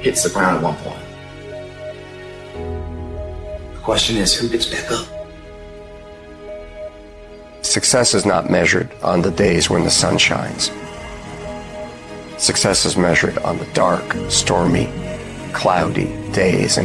hits the ground at one point. The question is, who gets back up? Success is not measured on the days when the sun shines. Success is measured on the dark, stormy, cloudy days